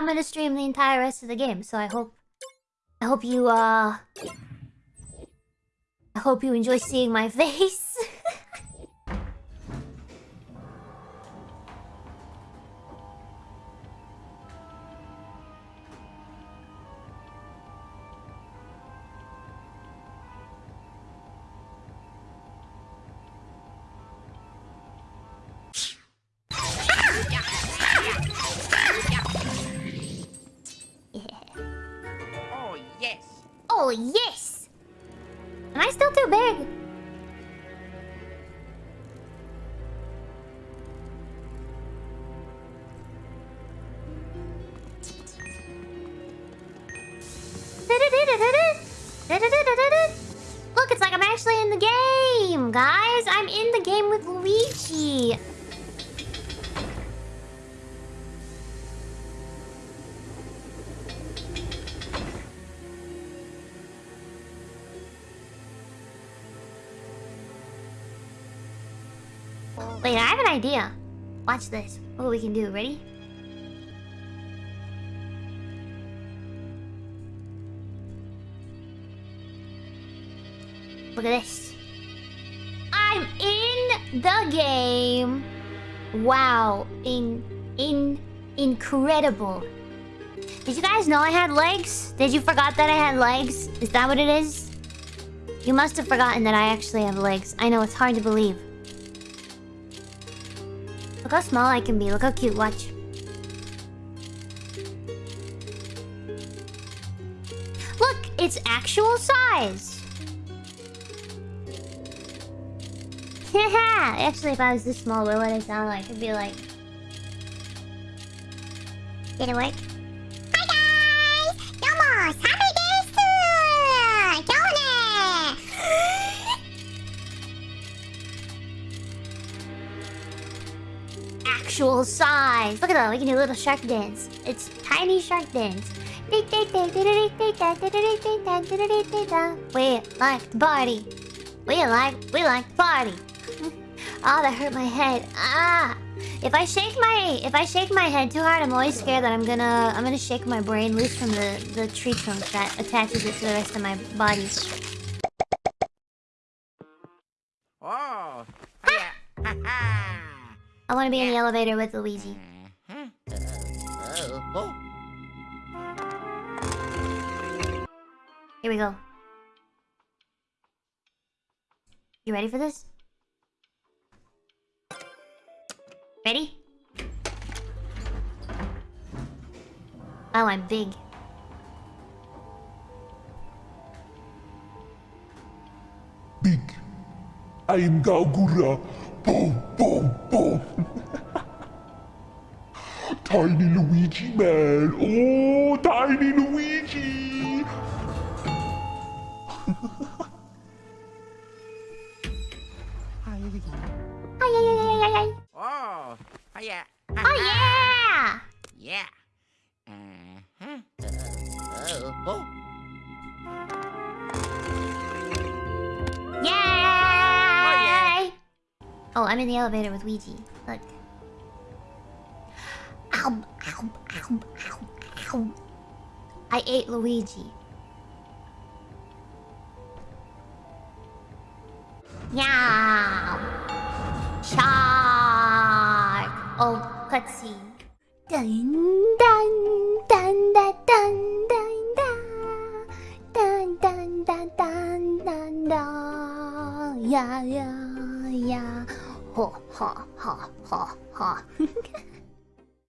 I'm gonna stream the entire rest of the game, so I hope... I hope you, uh... I hope you enjoy seeing my face. Oh, yes! Am I still too big? Look, it's like I'm actually in the game, guys. I'm in the game with Luigi. Wait, I have an idea. Watch this. What we can do. Ready? Look at this. I'm in the game. Wow. In in incredible. Did you guys know I had legs? Did you forgot that I had legs? Is that what it is? You must have forgotten that I actually have legs. I know it's hard to believe. Look how small I can be. Look how cute. Watch. Look, it's actual size. Haha. Actually, if I was this small, what would I sound like? It'd be like. Did it work? Hi guys! Domo! Same desu! Actual size. Look at that. We can do a little shark dance. It's tiny shark dance. We like party. We like we like party. oh, that hurt my head. Ah. If I shake my if I shake my head too hard, I'm always scared that I'm gonna I'm gonna shake my brain loose from the the tree trunk that attaches it to the rest of my body. Oh, yeah. Ha ha. I want to be in the elevator with Luigi. Uh-huh. Uh, oh. Here we go. You ready for this? Ready? Oh, I'm big. Big. I am Gawr Gura. Boom, boom, boom. tiny Luigi man. Oh, tiny Luigi. Oh, Ay. Oh, yeah. Oh, yeah! Yeah. Oh, I'm in the elevator with Luigi. Look. Ow, ow, ow, ow, ow. I ate Luigi. Meow. Shark. Oh, cutscene. Dun dun dun dun dun dun dun dun dun dun dun dun yeah yeah 呀や、ほっほっ、